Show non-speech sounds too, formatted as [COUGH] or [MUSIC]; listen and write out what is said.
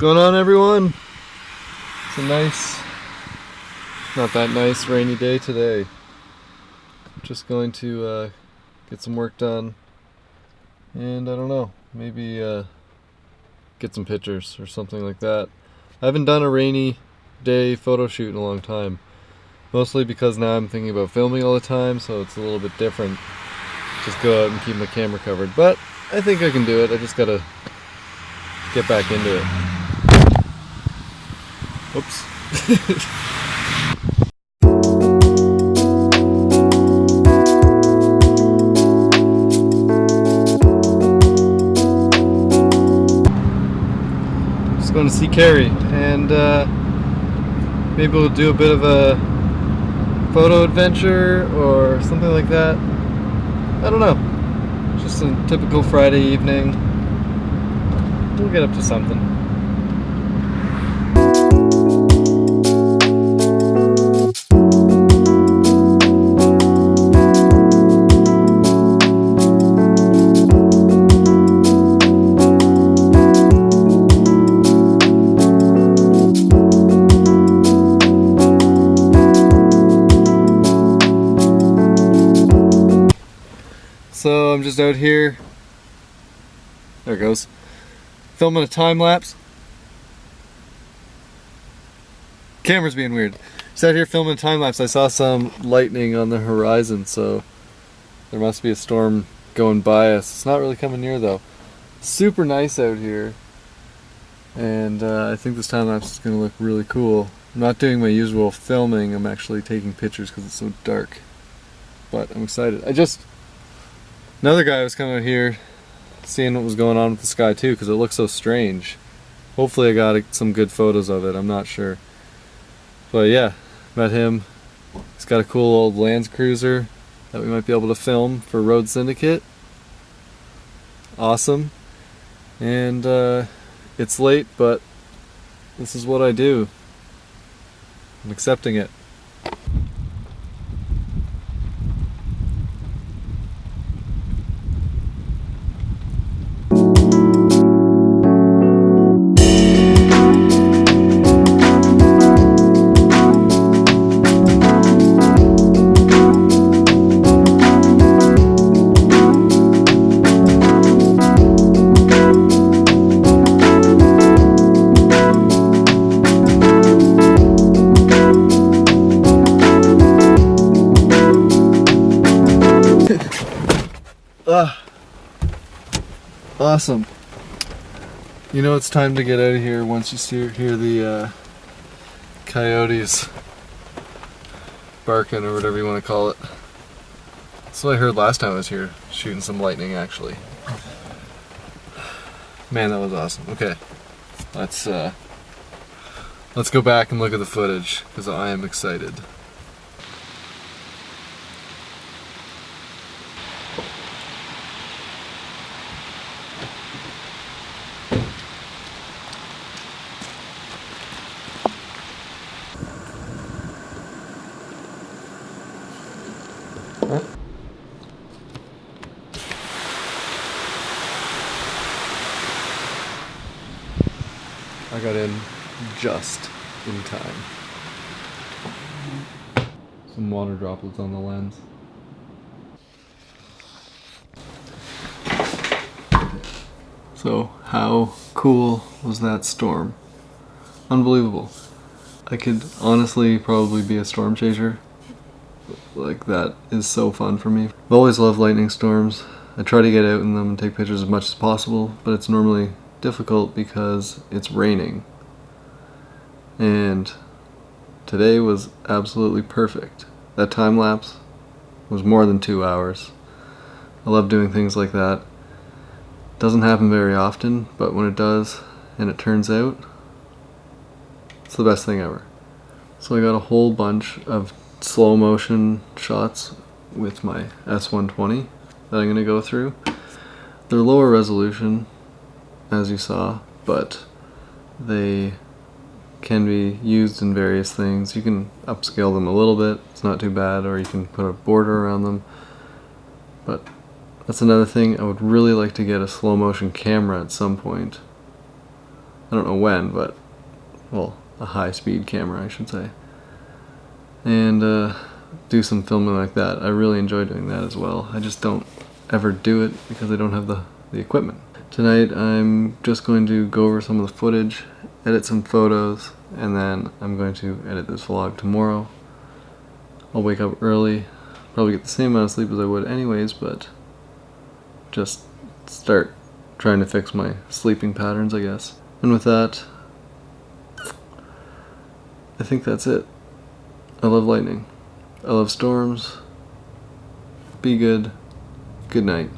going on everyone? It's a nice, not that nice rainy day today. Just going to uh, get some work done and I don't know, maybe uh, get some pictures or something like that. I haven't done a rainy day photo shoot in a long time. Mostly because now I'm thinking about filming all the time, so it's a little bit different. Just go out and keep my camera covered. But I think I can do it. I just gotta get back into it. Oops. [LAUGHS] just going to see Carrie and uh, maybe we'll do a bit of a photo adventure or something like that. I don't know. Just a typical Friday evening. We'll get up to something. So I'm just out here. There it goes. Filming a time lapse. Camera's being weird. Just out here filming a time lapse. I saw some lightning on the horizon, so there must be a storm going by us. It's not really coming near though. Super nice out here. And uh, I think this time lapse is going to look really cool. I'm not doing my usual filming, I'm actually taking pictures because it's so dark. But I'm excited. I just Another guy was coming out here seeing what was going on with the sky too because it looks so strange. Hopefully I got some good photos of it, I'm not sure. But yeah, met him. He's got a cool old Land Cruiser that we might be able to film for Road Syndicate. Awesome. And uh, it's late, but this is what I do. I'm accepting it. Awesome. You know it's time to get out of here once you see, hear the uh, coyotes barking or whatever you want to call it. That's what I heard last time I was here, shooting some lightning actually. Man, that was awesome. Okay, let's uh, let's go back and look at the footage because I am excited. I got in just in time. Some water droplets on the lens. So, how cool was that storm? Unbelievable. I could honestly probably be a storm chaser. Like, that is so fun for me. I've always loved lightning storms. I try to get out in them and take pictures as much as possible, but it's normally difficult because it's raining. And today was absolutely perfect. That time lapse was more than two hours. I love doing things like that. Doesn't happen very often, but when it does and it turns out, it's the best thing ever. So I got a whole bunch of slow motion shots with my S120 that I'm going to go through. They're lower resolution, as you saw, but they can be used in various things. You can upscale them a little bit, it's not too bad, or you can put a border around them. But that's another thing, I would really like to get a slow motion camera at some point. I don't know when, but well, a high speed camera, I should say. And uh, do some filming like that. I really enjoy doing that as well. I just don't ever do it because I don't have the, the equipment. Tonight I'm just going to go over some of the footage, edit some photos, and then I'm going to edit this vlog tomorrow. I'll wake up early, probably get the same amount of sleep as I would anyways, but just start trying to fix my sleeping patterns, I guess. And with that, I think that's it. I love lightning. I love storms. Be good. Good night.